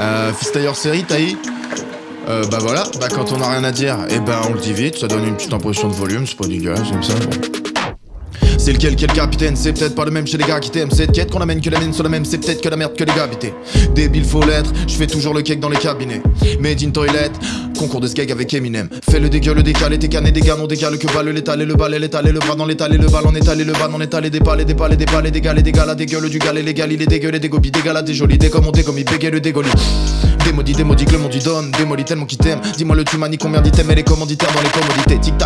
Euh, fils tailleur série, taillis euh, bah voilà, bah quand on a rien à dire, et eh ben on le dit vite, ça donne une petite impression de volume, c'est pas dégueulasse, j'aime ça. C'est lequel quel capitaine? C'est peut-être pas le même chez les gars qui t'aiment. Cette quête qu'on amène que la mienne sur la même. C'est peut-être que la merde que les gars habitaient Débile faut l'être. Je fais toujours le cake dans les cabinets. Made in toilet Concours de skeg avec Eminem Fais le dégueu le décalé T'es cané des gars non décalé que balle l'étal et le bal et l'étal et le bras dans l'étal et le bal en étal et le bal en étal et des balles et des balles et des balles et des gars et des là des gueules du gal et les gars il est dégueulé des gobies des là des jolis des comme il bégaye le dégoli Démodie, démodie, que le monde lui donne. Démoli tellement qu'il t'aime. Dis-moi le tu manies combien d'items et les commanditaires dans les commodités. Tic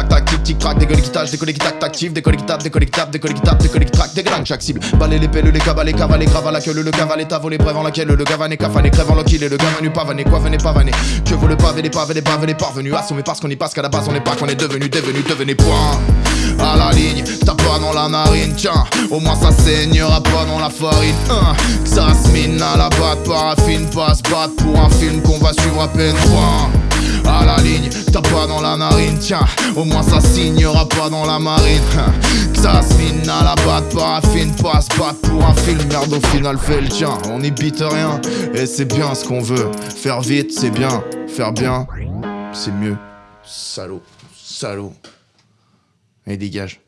tac, décollé qui tâche, décollé qui tac actif, décollé qui tape, décollé qui tape, décollé qui tape, décollé qui traque, dégalang chaque cible. Balai les pelles, les cavalets, cavalets, grave à la queue, le cavalet, ta volé, brève en laquelle le gavané, cafané, crève en loquille et le gavané, pavané, quoi venez pavané. Que vaut le pavé, les pavés, les pavés, les parvenus. Assommés parce qu'on y passe qu'à la base on n'est pas qu'on est devenu, devenu, devenez point. À la ligne, t'as pas dans la narine, tiens, au moins ça saignera pas dans la farine. Hein, ça se mine à la batte, paraffine, passe, batte pour un film qu'on va suivre à peine. Point à la ligne, t'as pas dans la narine, tiens, au moins ça signera pas dans la marine. Ça se mine à la batte, paraffine, passe, batte pour un film, merde au final fait le tien. On n'y bite rien, et c'est bien ce qu'on veut. Faire vite, c'est bien, faire bien, c'est mieux. Salaud, salaud. Et dégage.